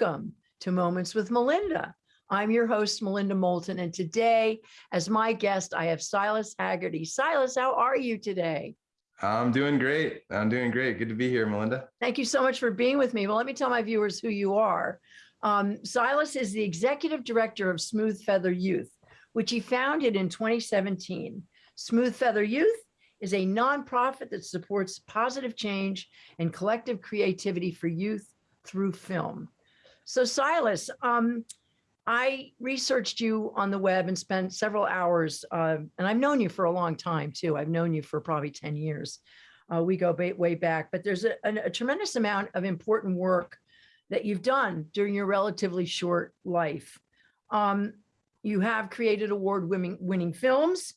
Welcome to Moments with Melinda. I'm your host, Melinda Moulton, and today, as my guest, I have Silas Hagerty. Silas, how are you today? I'm doing great. I'm doing great. Good to be here, Melinda. Thank you so much for being with me. Well, let me tell my viewers who you are. Um, Silas is the executive director of Smooth Feather Youth, which he founded in 2017. Smooth Feather Youth is a nonprofit that supports positive change and collective creativity for youth through film. So Silas, um, I researched you on the web and spent several hours, uh, and I've known you for a long time too. I've known you for probably 10 years. Uh, we go way back, but there's a, a, a tremendous amount of important work that you've done during your relatively short life. Um, you have created award-winning winning films.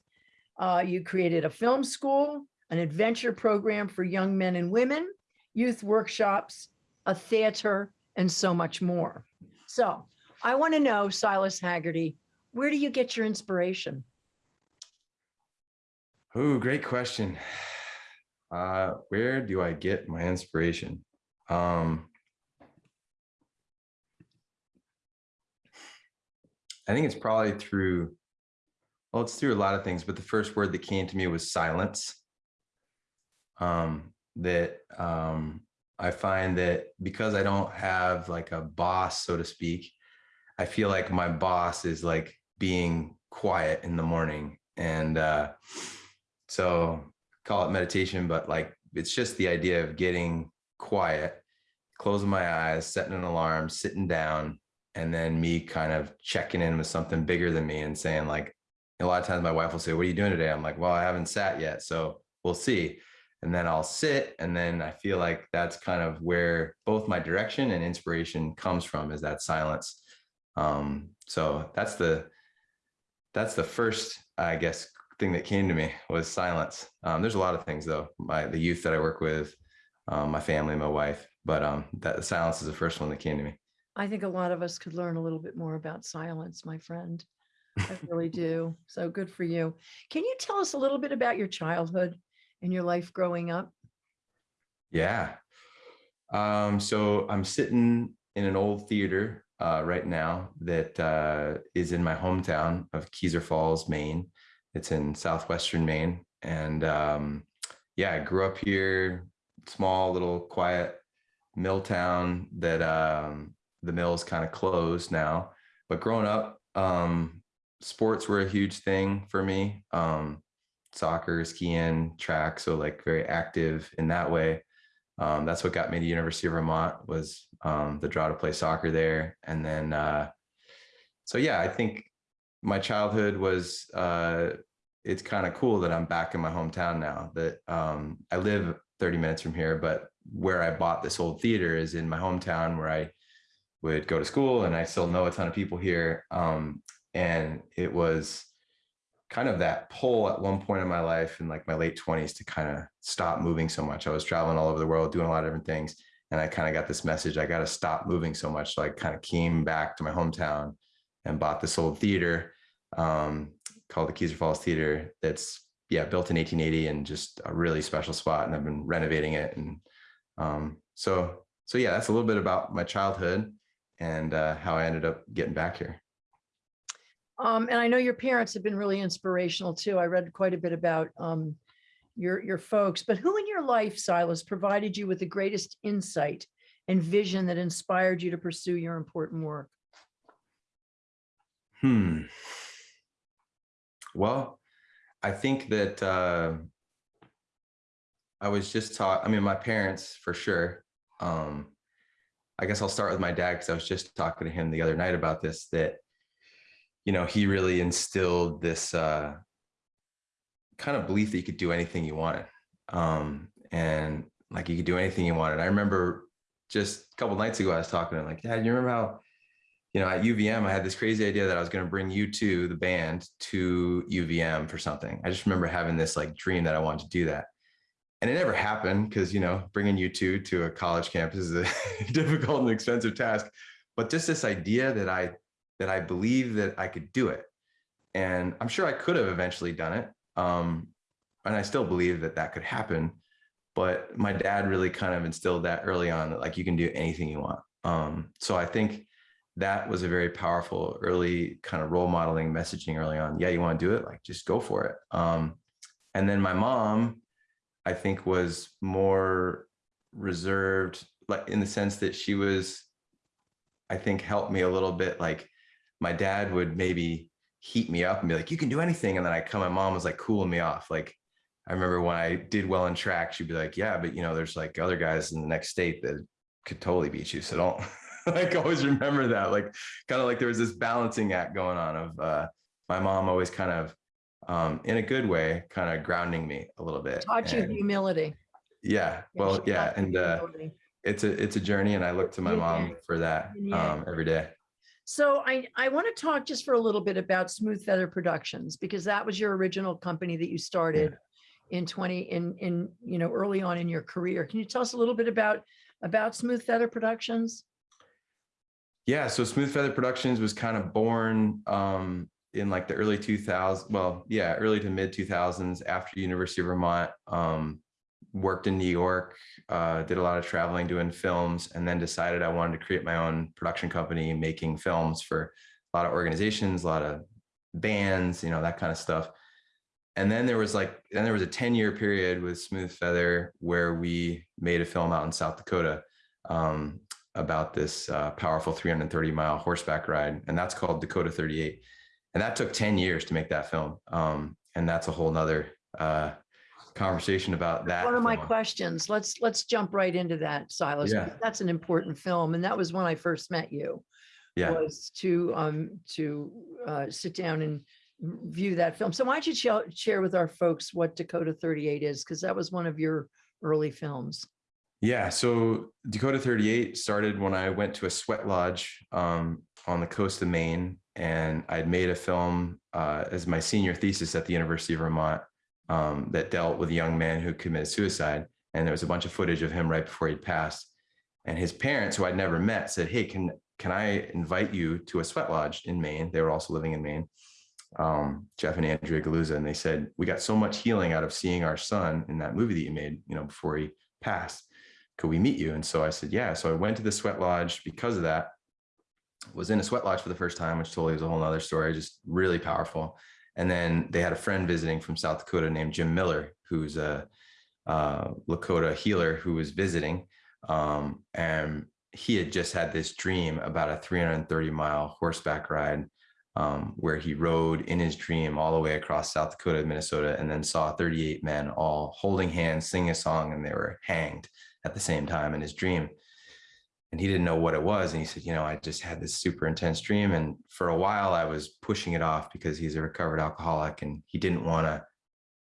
Uh, you created a film school, an adventure program for young men and women, youth workshops, a theater, and so much more. So I want to know, Silas Hagerty, where do you get your inspiration? Oh, great question. Uh, where do I get my inspiration? Um, I think it's probably through, well, it's through a lot of things, but the first word that came to me was silence. Um, that um, I find that because I don't have like a boss, so to speak, I feel like my boss is like being quiet in the morning. And uh, so call it meditation, but like it's just the idea of getting quiet, closing my eyes, setting an alarm, sitting down, and then me kind of checking in with something bigger than me and saying like, a lot of times my wife will say, what are you doing today? I'm like, well, I haven't sat yet. So we'll see. And then I'll sit. And then I feel like that's kind of where both my direction and inspiration comes from is that silence. Um, so that's the, that's the first, I guess, thing that came to me was silence. Um, there's a lot of things though, my, the youth that I work with, um, my family, my wife, but um, that silence is the first one that came to me. I think a lot of us could learn a little bit more about silence, my friend. I really do. So good for you. Can you tell us a little bit about your childhood and your life growing up? Yeah. Um, so I'm sitting in an old theater uh, right now that uh, is in my hometown of Kezar Falls, Maine. It's in southwestern Maine. And um, yeah, I grew up here, small, little, quiet mill town that um, the mill's kind of closed now. But growing up, um, sports were a huge thing for me. Um, soccer, skiing, track, so like very active in that way. Um, that's what got me to University of Vermont was um, the draw to play soccer there. And then, uh, so yeah, I think my childhood was, uh, it's kind of cool that I'm back in my hometown now that um, I live 30 minutes from here, but where I bought this old theater is in my hometown where I would go to school and I still know a ton of people here. Um, and it was kind of that pull at one point in my life in like my late 20s to kind of stop moving so much. I was traveling all over the world, doing a lot of different things. And I kind of got this message, I got to stop moving so much. So I kind of came back to my hometown and bought this old theater um, called the Kezar Falls Theater. That's yeah, built in 1880 and just a really special spot. And I've been renovating it. And um, so, so yeah, that's a little bit about my childhood and uh, how I ended up getting back here. Um, and I know your parents have been really inspirational too. I read quite a bit about um, your, your folks, but who in your life, Silas, provided you with the greatest insight and vision that inspired you to pursue your important work? Hmm. Well, I think that uh, I was just taught, I mean, my parents for sure. Um, I guess I'll start with my dad because I was just talking to him the other night about this, that you know, he really instilled this uh, kind of belief that you could do anything you wanted. Um, and like you could do anything you wanted. I remember just a couple nights ago, I was talking to him like, Dad, you remember how, you know, at UVM, I had this crazy idea that I was going to bring U2, the band, to UVM for something. I just remember having this like dream that I wanted to do that. And it never happened because, you know, bringing U2 to a college campus is a difficult and expensive task. But just this idea that I that I believe that I could do it. And I'm sure I could have eventually done it. Um, and I still believe that that could happen. But my dad really kind of instilled that early on that like you can do anything you want. Um, so I think that was a very powerful early kind of role modeling messaging early on. Yeah, you want to do it? Like, just go for it. Um, and then my mom, I think, was more reserved, like in the sense that she was, I think, helped me a little bit. Like, my dad would maybe heat me up and be like, "You can do anything," and then I come. My mom was like cooling me off. Like, I remember when I did well in track, she'd be like, "Yeah, but you know, there's like other guys in the next state that could totally beat you. So don't." like always remember that like kind of like there was this balancing act going on of uh my mom always kind of um in a good way kind of grounding me a little bit Taught you humility. yeah Yeah, well she yeah and uh it's a it's a journey and i look to my mom for that um every day So I, I want to talk just for a little bit about Smooth Feather Productions, because that was your original company that you started in 20, in, in, you know, early on in your career. Can you tell us a little bit about, about Smooth Feather Productions? yeah so smooth feather productions was kind of born um in like the early 2000s well yeah early to mid 2000s after university of vermont um worked in new york uh did a lot of traveling doing films and then decided i wanted to create my own production company making films for a lot of organizations a lot of bands you know that kind of stuff and then there was like then there was a 10 year period with smooth feather where we made a film out in south dakota um, about this uh, powerful 330 mile horseback ride, and that's called Dakota 38. And that took 10 years to make that film. Um, and that's a whole nother uh, conversation about that. One of my film. questions, let's, let's jump right into that, Silas. Yeah. That's an important film. And that was when I first met you. Yeah. was to um to uh sit down and view that film. So why don't you share share with our folks what Dakota 38 is? Because that was one of your early films. Yeah. So Dakota 38 started when I went to a sweat lodge um, on the coast of Maine, and I'd made a film uh, as my senior thesis at the University of Vermont um, that dealt with a young man who committed suicide. And there was a bunch of footage of him right before he'd passed. And his parents, who I'd never met, said, "Hey, can can I invite you to a sweat lodge in Maine?" They were also living in Maine. Um, Jeff and Andrea Galuza, and they said, "We got so much healing out of seeing our son in that movie that you made, you know, before he passed." could we meet you? And so I said, yeah. So I went to the sweat lodge because of that. Was in a sweat lodge for the first time, which totally was a whole nother story, just really powerful. And then they had a friend visiting from South Dakota named Jim Miller, who's a Lakota healer who was visiting. Um, and he had just had this dream about a 330 mile horseback ride um, where he rode in his dream all the way across South Dakota, Minnesota, and then saw 38 men all holding hands, singing a song, and they were hanged at the same time in his dream. And he didn't know what it was. And he said, You know, I just had this super intense dream. And for a while, I was pushing it off because he's a recovered alcoholic and he didn't want to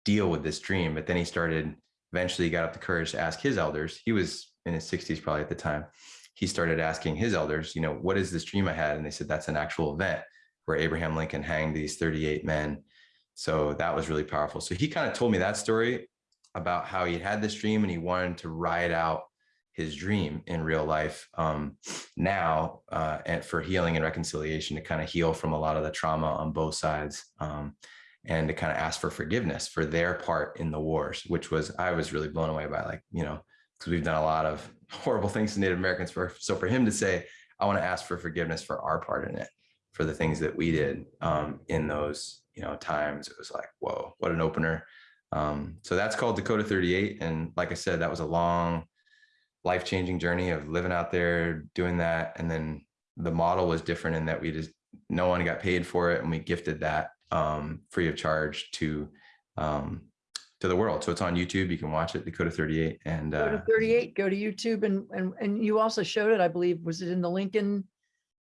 deal with this dream. But then he started, eventually, he got up the courage to ask his elders. He was in his 60s probably at the time. He started asking his elders, You know, what is this dream I had? And they said, That's an actual event where Abraham Lincoln hanged these 38 men. So that was really powerful. So he kind of told me that story about how he had this dream and he wanted to ride out his dream in real life um, now uh, and for healing and reconciliation to kind of heal from a lot of the trauma on both sides um, and to kind of ask for forgiveness for their part in the wars which was i was really blown away by like you know because we've done a lot of horrible things to native americans for so for him to say i want to ask for forgiveness for our part in it for the things that we did um, in those you know times it was like whoa what an opener. Um, so that's called dakota 38 and like i said that was a long life-changing journey of living out there doing that and then the model was different in that we just no one got paid for it and we gifted that um, free of charge to um, to the world so it's on youtube you can watch it dakota 38 and Go uh, to 38, go to YouTube and, and, and you also showed it, I believe, was it in the Lincoln?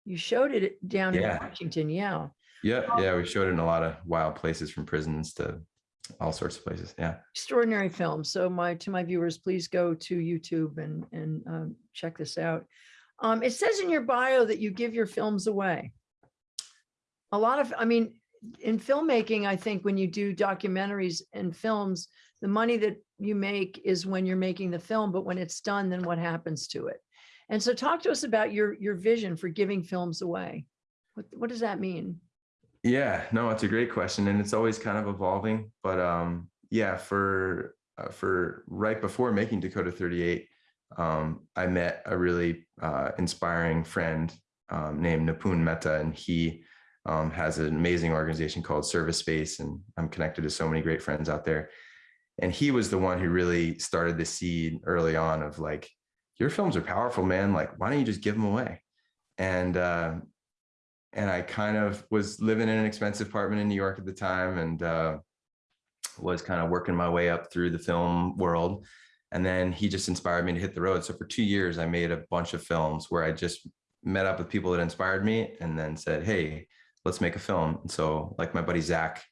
You showed it down in Washington, yeah. yeah yeah we showed it in a lot of wild places from prisons to all sorts of places yeah extraordinary film. So my, to my viewers, please go to YouTube and, and um, check this out. Um, it says in your bio that you give your films away. A lot of, I mean, in filmmaking, I think when you do documentaries and films, the money that you make is when you're making the film, but when it's done, then what happens to it? And so talk to us about your, your vision for giving films away. What, what does that mean? Yeah, no, it's a great question, and it's always kind of evolving. But um, yeah, for uh, for right before making Dakota 38, um, I met a really uh, inspiring friend um, named Nipun Mehta, and he um, has an amazing organization called Service Space, and I'm connected to so many great friends out there. And he was the one who really started the seed early on of like, your films are powerful, man. Like, why don't you just give them away? And uh, and I kind of was living in an expensive apartment in New York at the time, and uh, was kind of working my way up through the film world. And then he just inspired me to hit the road. So for two years, I made a bunch of films where I just met up with people that inspired me and then said, hey, let's make a film. And so like my buddy, Zach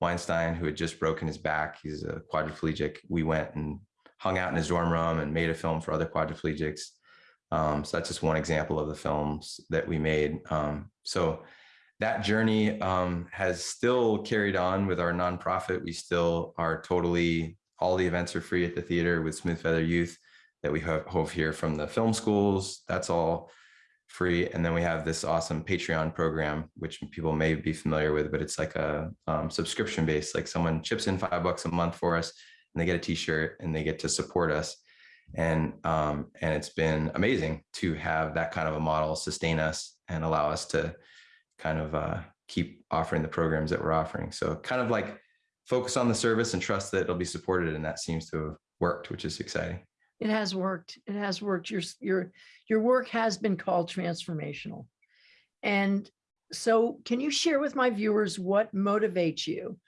Weinstein, who had just broken his back, he's a quadriplegic. We went and hung out in his dorm room and made a film for other quadriplegics. Um, so that's just one example of the films that we made. Um, so that journey um, has still carried on with our nonprofit. We still are totally, all the events are free at the theater with Smooth Feather Youth that we have, here from the film schools. That's all free. And then we have this awesome Patreon program, which people may be familiar with, but it's like a um, subscription based, like someone chips in five bucks a month for us and they get a t-shirt and they get to support us. And, um, and it's been amazing to have that kind of a model sustain us and allow us to kind of uh, keep offering the programs that we're offering. So kind of like focus on the service and trust that it'll be supported. And that seems to have worked, which is exciting. It has worked. It has worked. Your, your, your work has been called transformational. And so can you share with my viewers what motivates you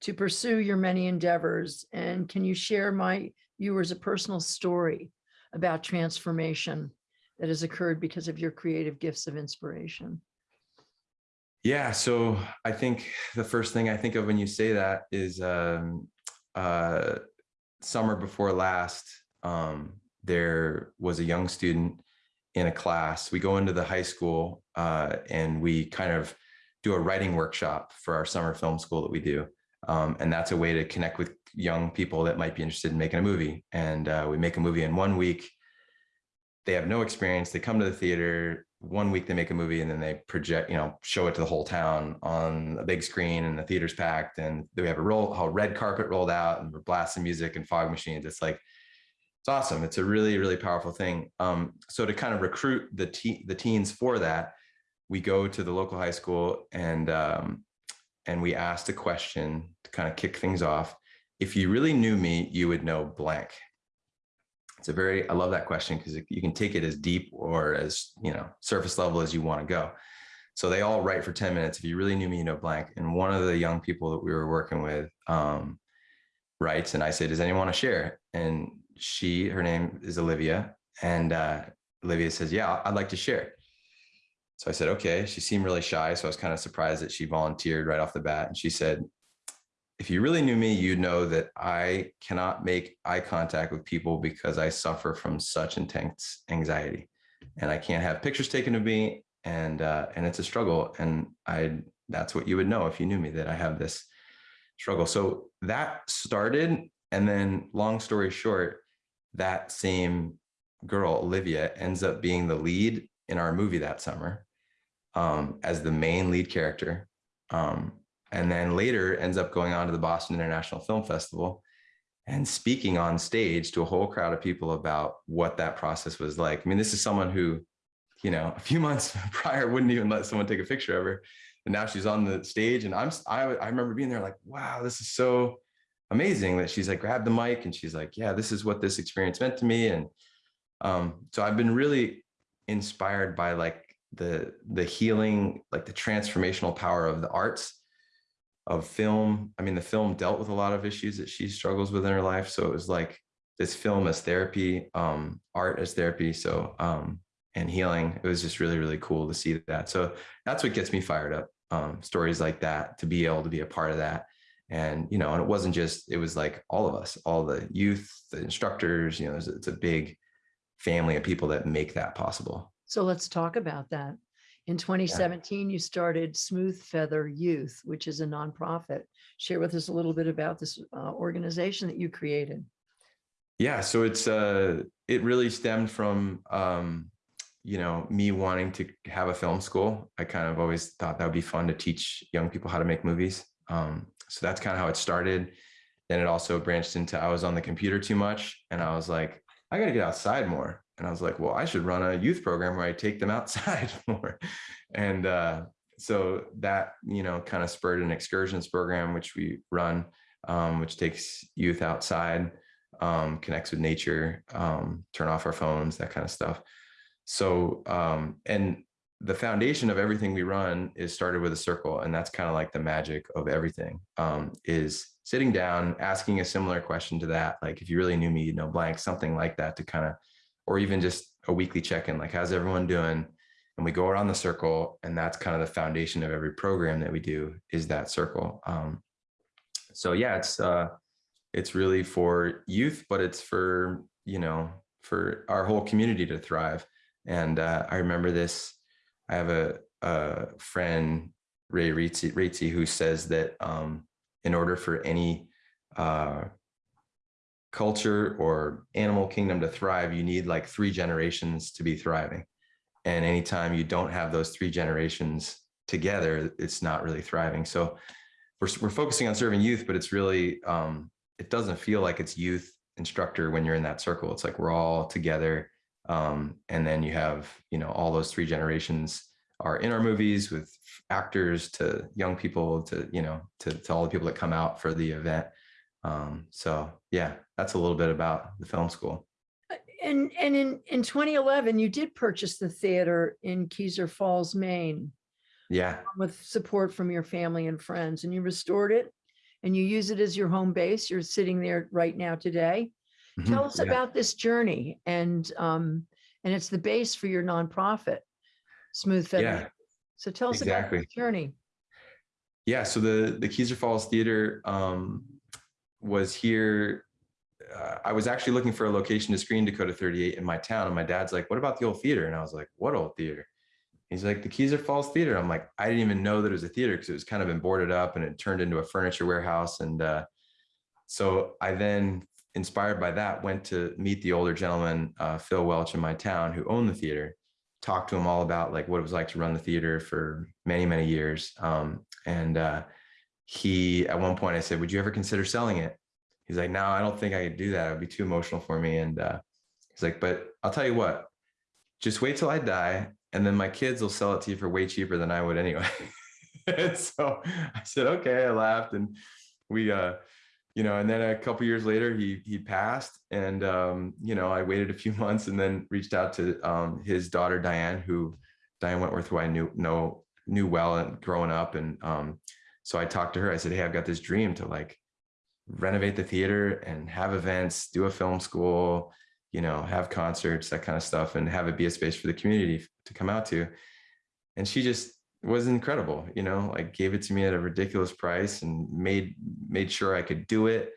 to pursue your many endeavors? And can you share my viewers a personal story about transformation that has occurred because of your creative gifts of inspiration? Yeah, so I think the first thing I think of when you say that is um, uh, summer before last, um, there was a young student in a class. We go into the high school uh, and we kind of do a writing workshop for our summer film school that we do. Um, and that's a way to connect with young people that might be interested in making a movie. And uh, we make a movie in one week. They have no experience. They come to the theater. One week they make a movie and then they project, you know, show it to the whole town on a big screen and the theater's packed. And we have a roll, a red carpet rolled out and we're blasting music and fog machines. It's like it's awesome. It's a really, really powerful thing. Um, so to kind of recruit the te the teens for that, we go to the local high school and um, and we asked a question to kind of kick things off. If you really knew me, you would know blank. It's a very, I love that question because you can take it as deep or as, you know, surface level as you want to go. So they all write for 10 minutes. If you really knew me, you know blank. And one of the young people that we were working with um, writes, and I said, does anyone want to share? And she, her name is Olivia. And uh, Olivia says, yeah, I'd like to share. So I said, okay. She seemed really shy. So I was kind of surprised that she volunteered right off the bat. And she said, if you really knew me, you'd know that I cannot make eye contact with people because I suffer from such intense anxiety and I can't have pictures taken of me. And, uh, and it's a struggle. And I, that's what you would know if you knew me that I have this struggle. So that started. And then long story short, that same girl, Olivia, ends up being the lead in our movie that summer um, as the main lead character. Um, and then later ends up going on to the Boston International Film Festival and speaking on stage to a whole crowd of people about what that process was like. I mean, this is someone who, you know, a few months prior wouldn't even let someone take a picture of her. And now she's on the stage and I'm, I, I remember being there like, wow, this is so amazing that she's like, grabbed the mic and she's like, yeah, this is what this experience meant to me. And um, so I've been really inspired by like the, the healing, like the transformational power of the arts of film. I mean, the film dealt with a lot of issues that she struggles with in her life. So it was like this film as therapy, um, art as therapy. So, um, and healing, it was just really, really cool to see that. So that's what gets me fired up. Um, stories like that, to be able to be a part of that. And, you know, and it wasn't just, it was like all of us, all the youth, the instructors, you know, it's, it's a big family of people that make that possible. So let's talk about that. In 2017, you started Smooth Feather Youth, which is a nonprofit. Share with us a little bit about this uh, organization that you created. Yeah, so it's uh, it really stemmed from um, you know me wanting to have a film school. I kind of always thought that would be fun to teach young people how to make movies. Um, so that's kind of how it started. Then it also branched into I was on the computer too much, and I was like, I got to get outside more. And I was like, well, I should run a youth program where I take them outside more. And uh, so that, you know, kind of spurred an excursions program, which we run, um, which takes youth outside, um, connects with nature, um, turn off our phones, that kind of stuff. So, um, and the foundation of everything we run is started with a circle. And that's kind of like the magic of everything um, is sitting down, asking a similar question to that. Like, if you really knew me, you know, blank, something like that to kind of, or even just a weekly check-in, like, how's everyone doing? And we go around the circle and that's kind of the foundation of every program that we do is that circle. Um, so yeah, it's, uh, it's really for youth, but it's for, you know, for our whole community to thrive. And uh, I remember this, I have a, a friend, Ray Rizzi, Rizzi, who says that um, in order for any uh, culture or animal kingdom to thrive, you need like three generations to be thriving. And anytime you don't have those three generations together, it's not really thriving. So we're, we're focusing on serving youth, but it's really, um, it doesn't feel like it's youth instructor when you're in that circle. It's like we're all together. Um, and then you have, you know, all those three generations are in our movies with actors to young people to, you know, to, to all the people that come out for the event. Um, so yeah, that's a little bit about the film school. And, and in, in 2011, you did purchase the theater in Kezar Falls, Maine, Yeah, with support from your family and friends, and you restored it and you use it as your home base. You're sitting there right now today. mhm, Tell us yeah. about this journey and, um, and it's the base for your nonprofit, Smooth Feather. Yeah, So tell us about exactly. journey. Yeah, so the the Kezar Falls Theater um, was here. Uh, I was actually looking for a location to screen Dakota 38 in my town, and my dad's like, "What about the old theater?" And I was like, "What old theater?" He's like, "The Kezar Falls Theater." I'm like, "I didn't even know that it was a theater because it was kind of been boarded up and it turned into a furniture warehouse." And uh, so I then, inspired by that, went to meet the older gentleman, uh, Phil Welch, in my town, who owned the theater. Talked to him all about like what it was like to run the theater for many, many years. Um, and uh, he, at one point, I said, "Would you ever consider selling it?" He's like, "No, I don't think I could do that. It would be too emotional for me." And uh, he's like, "But I'll tell you what, just wait till I die, and then my kids will sell it to you for way cheaper than I would anyway." and so I said, "Okay." I laughed, and we, uh, you know, and then a couple years later, he he passed, and um, you know, I waited a few months, and then reached out to um, his daughter Diane, who Diane Wentworth, who I knew know knew well and growing up, and um, so I talked to her. I said, "Hey, I've got this dream to like renovate the theater and have events, do a film school, you know, have concerts, that kind of stuff, and have it be a space for the community to come out to." And she just was incredible, you know, like gave it to me at a ridiculous price and made made sure I could do it.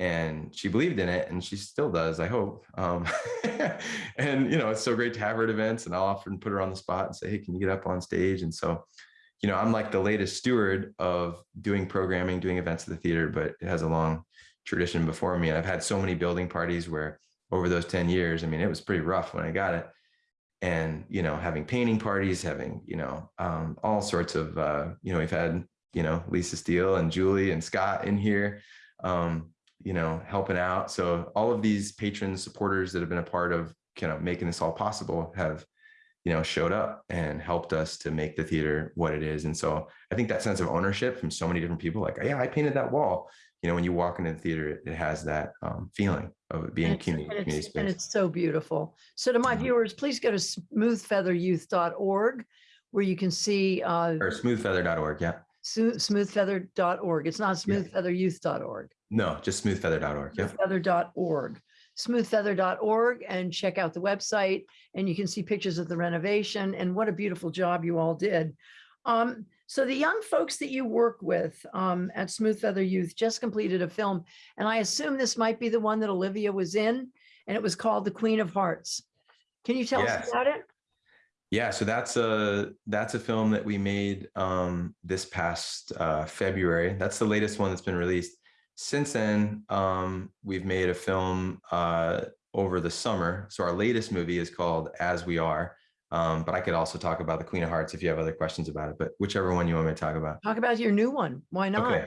And she believed in it, and she still does, I hope. Um, and you know, it's so great to have her at events, and I'll often put her on the spot and say, "Hey, can you get up on stage?" And so, you know, I'm like the latest steward of doing programming, doing events at the theater, but it has a long tradition before me. And I've had so many building parties where over those 10 years, I mean, it was pretty rough when I got it. And, you know, having painting parties, having, you know, um, all sorts of, uh, you know, we've had, you know, Lisa Steele and Julie and Scott in here, um, you know, helping out. So all of these patrons, supporters that have been a part of kind of making this all possible have you know, showed up and helped us to make the theater what it is. And so I think that sense of ownership from so many different people, like, yeah, I painted that wall. You know, when you walk into the theater, it, has that um, feeling of being And a community, and community it's- And it's so beautiful. So to my Mhm. viewers, please go to smoothfeatheryouth.org where you can see uh, Or smoothfeather.org. Yeah. smooth- smoothfeather.org. It's not smoothfeatheryouth.org. No, just smoothfeather.org. Yeah. smoothfeather.org, smoothfeather.org, and check out the website. And you can see pictures of the renovation and what a beautiful job you all did. Um, so the young folks that you work with um, at Smooth Feather Youth just completed a film, and I assume this might be the one that Olivia was in, and it was called The Queen of Hearts. Can you tell Yes. us about it? Yeah, so that's a that's a film that we made um, this past uh, February. That's the latest one that's been released. Since then, um, we've made a film uh, over the summer. So our latest movie is called As We Are. Um, but I could also talk about the Queen of Hearts if you have other questions about it. But whichever one you want me to talk about. Talk about your new one. Why not? Okay.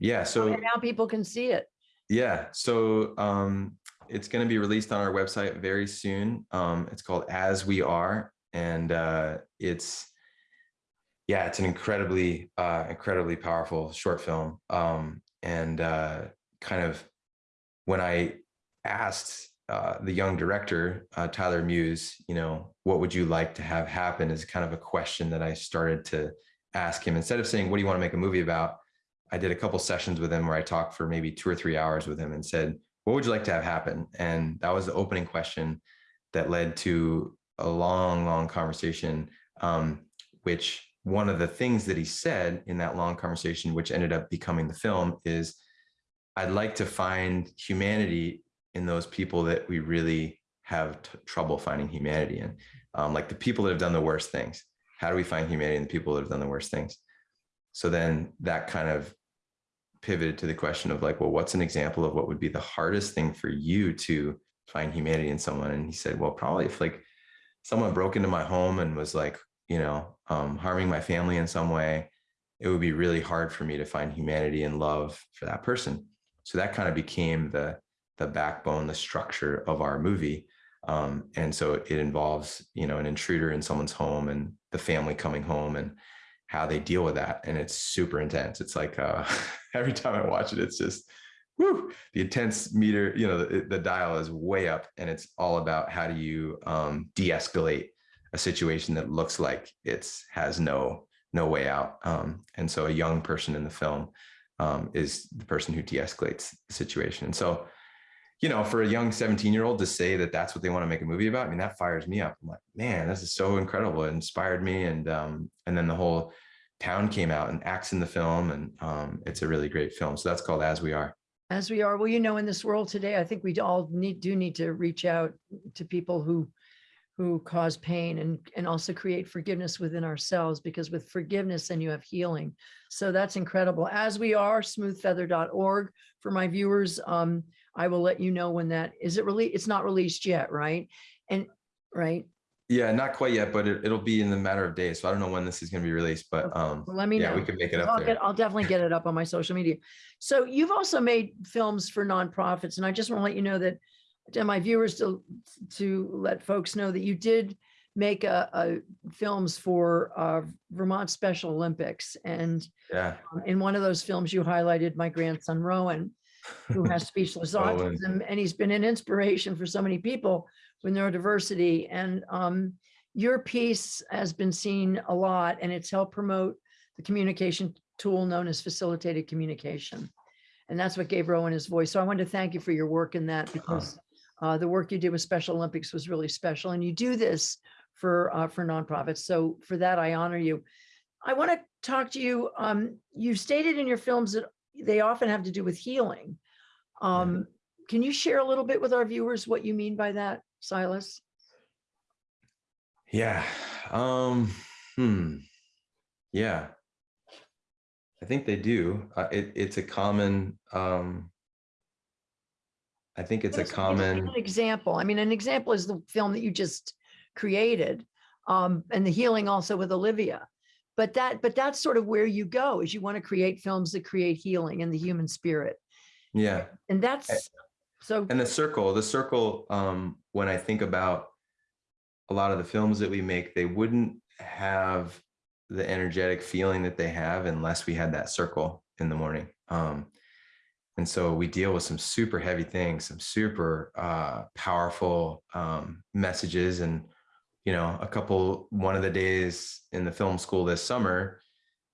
Yeah. So And now people can see it. yeah. So um, it's going to be released on our website very soon. Um, it's called As We Are, and uh, it's yeah, it's an incredibly uh, incredibly powerful short film. Um, and uh, kind of when I asked uh, the young director uh, Tyler Muse, you know, what would you like to have happen? Is kind of a question that I started to ask him instead of saying, "What do you want to make a movie about?" I did a couple sessions with him where I talked for maybe two or three hours with him and said, what would you like to have happen? And that was the opening question that led to a long, long conversation, um, which one of the things that he said in that long conversation, which ended up becoming the film is, I'd like to find humanity in those people that we really have trouble finding humanity in, um, like the people that have done the worst things. How do we find humanity in the people that have done the worst things? So then that kind of pivoted to the question of like, well, what's an example of what would be the hardest thing for you to find humanity in someone? And he said, well, probably if like someone broke into my home and was like, you know, um, harming my family in some way, it would be really hard for me to find humanity and love for that person. So that kind of became the the backbone, the structure of our movie. Um, and so it involves, you know, an intruder in someone's home and the family coming home and how they deal with that. And it's super intense. It's like uh, every time I watch it, it's just whoo, the intense meter, you know, the, the dial is way up and it's all about how do you um, de-escalate a situation that looks like it's has no no way out. Um, and so a young person in the film um, is the person who de-escalates the situation. And so, you know, for a young 17 year old to say that that's what they want to make a movie about, I mean, that fires me up. I'm like, man, this is so incredible. It inspired me. And, um, and then the whole town came out and acts in the film and um, it's a really great film. So that's called As We Are. As we are, well, you know, in this world today, I think we all need, do need to reach out to people who who cause pain and, and also create forgiveness within ourselves because with forgiveness, then you have healing. So that's incredible. As we are, smoothfeather.org for my viewers. Um, I will let you know when that, is it really, it's not released yet, right? And, right? Yeah, not quite yet, but it, it'll be in the matter of days. So I don't know when this is going to be released, but um, Well, Let me yeah, know. we can make it I'll up there. get, I'll definitely get it up on my social media. So you've also made films for nonprofits, and I just want to let you know that to my viewers to, to let folks know that you did make a, a films for uh, Vermont Special Olympics. And Yeah. um, in one of those films, you highlighted my grandson Rowan, who has speechless autism, and he's been an inspiration for so many people with neurodiversity. And um, your piece has been seen a lot, and it's helped promote the communication tool known as facilitated communication. And that's what gave Rowan his voice. So I want to thank you for your work in that because uh, the work you did with Special Olympics was really special. And you do this for uh, for nonprofits. So for that, I honor you. I want to talk to you. Um, you stated in your films that they often have to do with healing. Um, Can you share a little bit with our viewers what you mean by that, Silas? Yeah. Um, hmm. Yeah. I think they do. Uh, it, it's a common, um, I think it's a common, example. I mean, an example is the film that you just created um, and the healing also with Olivia. But that, but that's sort of where you go is you want to create films that create healing in the human spirit. yeah. And that's so And the circle, the circle, um, when I think about a lot of the films that we make, they wouldn't have the energetic feeling that they have unless we had that circle in the morning. Um, and so we deal with some super heavy things, some super uh, powerful um, messages. And, you know, a couple, one of the days in the film school this summer,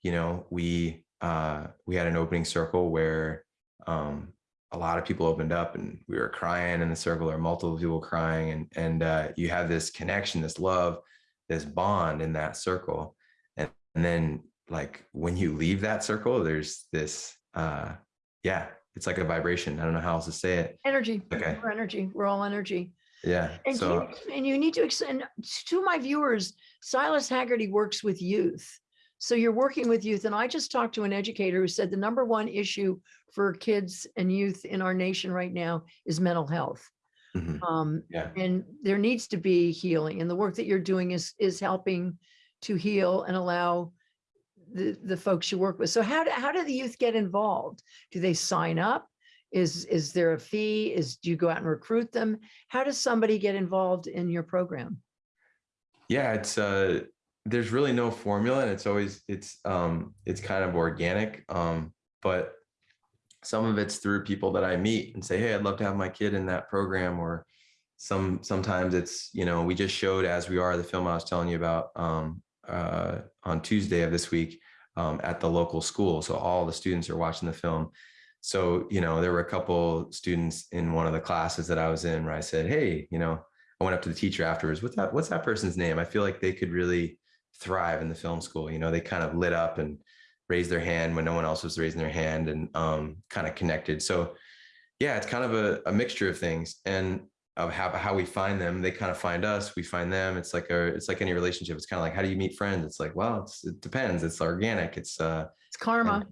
you know, we, uh, we had an opening circle where um, a lot of people opened up and we were crying in the circle or multiple people crying and and uh, you have this connection this love this bond in that circle and, and then like when you leave that circle there's this uh yeah it's like a vibration i don't know how else to say it energy. Okay. We're energy. We're all energy. yeah And, so you, and you need to extend to my viewers, Silas Hagerty works with youth. So you're working with youth. And I just talked to an educator who said the number one issue for kids and youth in our nation right now is mental health. Mm -hmm. Um, yeah and there needs to be healing and the work that you're doing is is helping to heal and allow the the folks you work with so how do how do the youth get involved do they sign up Is, is there a fee? Is, do you go out and recruit them? How does somebody get involved in your program? Yeah, it's uh there's really no formula and it's always it's um it's kind of organic. Um, but some of it's through people that I meet and say, hey, I'd love to have my kid in that program. Or some sometimes it's, you know, we just showed as we are the film I was telling you about um uh on Tuesday of this week um at the local school. So all the students are watching the film. So, you know, there were a couple students in one of the classes that I was in where I said, hey, you know, I went up to the teacher afterwards. What's that? What's that person's name? I feel like they could really thrive in the film school. You know, they kind of lit up and raised their hand when no one else was raising their hand and um, kind of connected. So yeah, it's kind of a, a mixture of things and of how, how we find them. They kind of find us, we find them. It's like a, it's like any relationship. It's kind of like, how do you meet friends? It's like, well, it's, it depends. It's organic. It's uh, It's karma.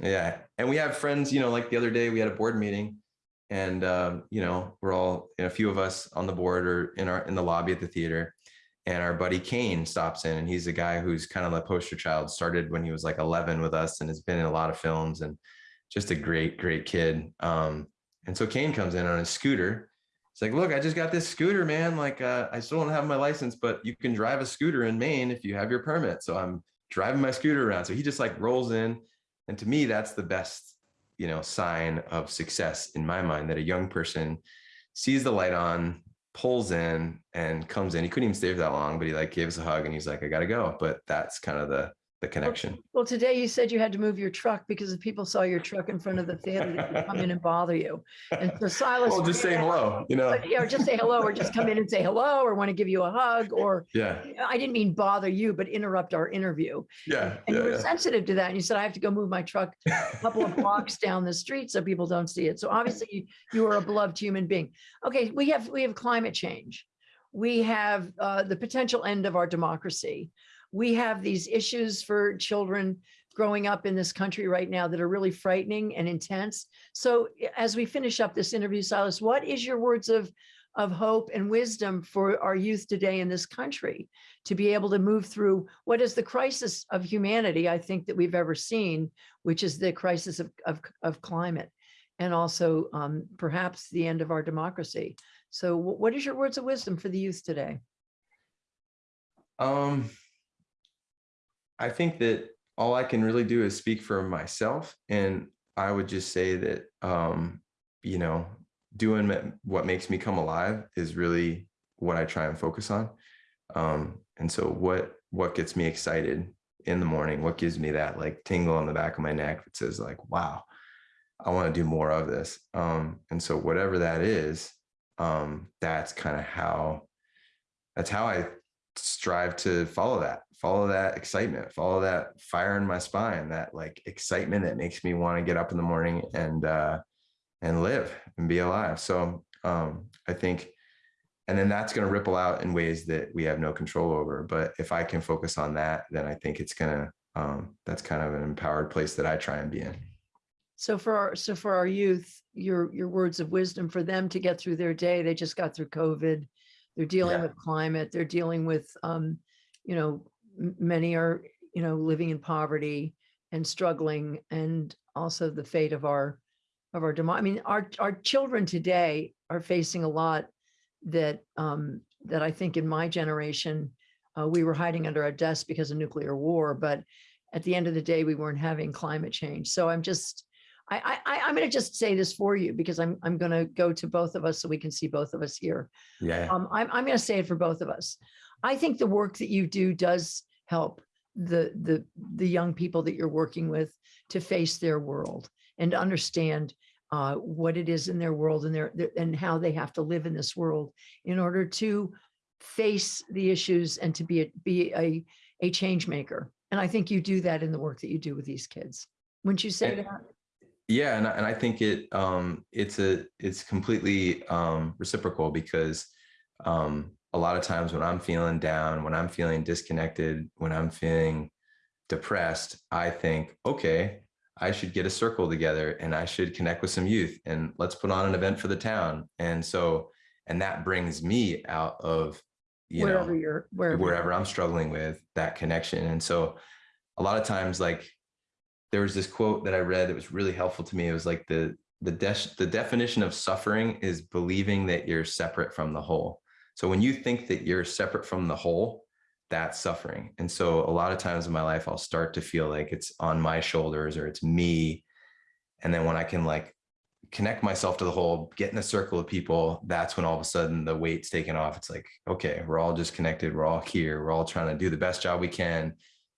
yeah. And we have friends, you know, like the other day we had a board meeting and, um, you know, we're all, you know, a few of us on the board or in our, in the lobby at the theater. And our buddy Kane stops in and he's a guy who's kind of the poster child, started when he was like 11 with us and has been in a lot of films and just a great, great kid. Um, and so Kane comes in on his scooter. It's like, look, I just got this scooter, man. Like, uh, I still don't have my license, but you can drive a scooter in Maine if you have your permit. So I'm driving my scooter around. So he just like rolls in. And to me, that's the best, you know, sign of success in my mind that a young person sees the light on, pulls in and comes in. He couldn't even stay for that long, but he like gave us a hug and he's like, I gotta go. But that's kind of the the connection. Well, today you said you had to move your truck because if people saw your truck in front of the theater, they would come in and bother you. And so Silas. Well, just say hello, you know. Yeah, or just say hello, or just come in and say hello, or want to give you a hug, or Yeah, I didn't mean bother you, but interrupt our interview. yeah, And yeah, you were yeah. sensitive to that. And you said, I have to go move my truck a couple of blocks down the street so people don't see it. So obviously you, you are a beloved human being. Okay, we have, we have climate change. We have uh, the potential end of our democracy. We have these issues for children growing up in this country right now that are really frightening and intense. So as we finish up this interview, Silas, what is your words of, of hope and wisdom for our youth today in this country to be able to move through what is the crisis of humanity, I think that we've ever seen, which is the crisis of, of, of climate and also um, perhaps the end of our democracy. So what is your words of wisdom for the youth today? Um, I think that all I can really do is speak for myself. And I would just say that, um, you know, doing what makes me come alive is really what I try and focus on. Um, and so what, what gets me excited in the morning, what gives me that like tingle on the back of my neck that says like, wow, I want to do more of this. Um, and so whatever that is, um, that's kind of how, that's how I strive to follow that follow that excitement follow that fire in my spine that like excitement that makes me want to get up in the morning and uh and live and be alive so um i think and then that's going to ripple out in ways that we have no control over but if i can focus on that then i think it's gonna um that's kind of an empowered place that i try and be in So for our, so for our youth, your, your words of wisdom for them to get through their day, they just got through COVID. They're dealing Yeah. with climate, they're dealing with, um, you know, many are, you know, living in poverty and struggling and also the fate of our, of our demo, I mean, our, our children today are facing a lot that, um, that I think in my generation, uh, we were hiding under our desks because of nuclear war, but at the end of the day, we weren't having climate change. So I'm just, I, I, I'm going to just say this for you because I'm, I'm going to go to both of us so we can see both of us here. yeah Um, I'm, I'm going to say it for both of us. I think the work that you do does help the, the, the young people that you're working with to face their world and understand uh, what it is in their world and their, their- and how they have to live in this world in order to face the issues and to be, a be a, a change maker. And I think you do that in the work that you do with these kids. Wouldn't you say And- that? yeah and, I- and i think it um it's a it's completely um reciprocal because um a lot of times when i'm feeling down when i'm feeling disconnected when i'm feeling depressed i think okay i should get a circle together and i should connect with some youth and let's put on an event for the town and so and that brings me out of you Wherever know you're, wherever. you're wherever. I'm struggling with that connection. And so a lot of times, like there was this quote that I read that was really helpful to me. It was like the the de- the definition of suffering is believing that you're separate from the whole. So when you think that you're separate from the whole, that's suffering. And so a lot of times in my life, I'll start to feel like it's on my shoulders or it's me. And then when I can like connect myself to the whole, get in a circle of people, that's when all of a sudden the weight's taken off. It's like, okay, we're all just connected. We're all here. We're all trying to do the best job we can,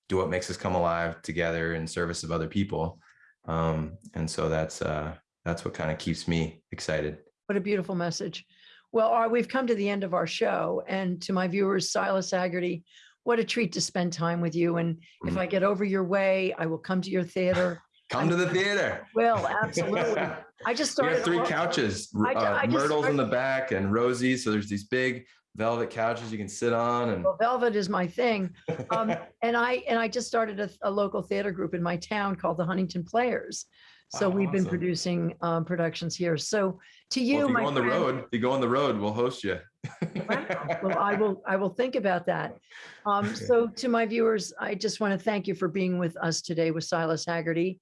do what makes us come alive together in service of other people. Um, and so that's uh that's what kind of keeps me excited. What a beautiful message. Well, our- we've come to the end of our show and to my viewers, Silas Hagerty, what a treat to spend time with you. And if Mhm. I get over your way, I will come to your theater. Come to the theater. Well, absolutely. I just We started. have three couches, I uh, I Myrtle's in the back and Rosie. So there's these big velvet couches you can sit on and Well, Velvet is my thing. Um, and I, and I just started a, a local theater group in my town called the Huntington Players. So we've been awesome. producing um, productions here. So to Well, you, if you my go on the friend- road, if you go on the road, we'll host you. Well, I will, I will think about that. Um, so to my viewers, I just want to thank you for being with us today with Silas Hagerty.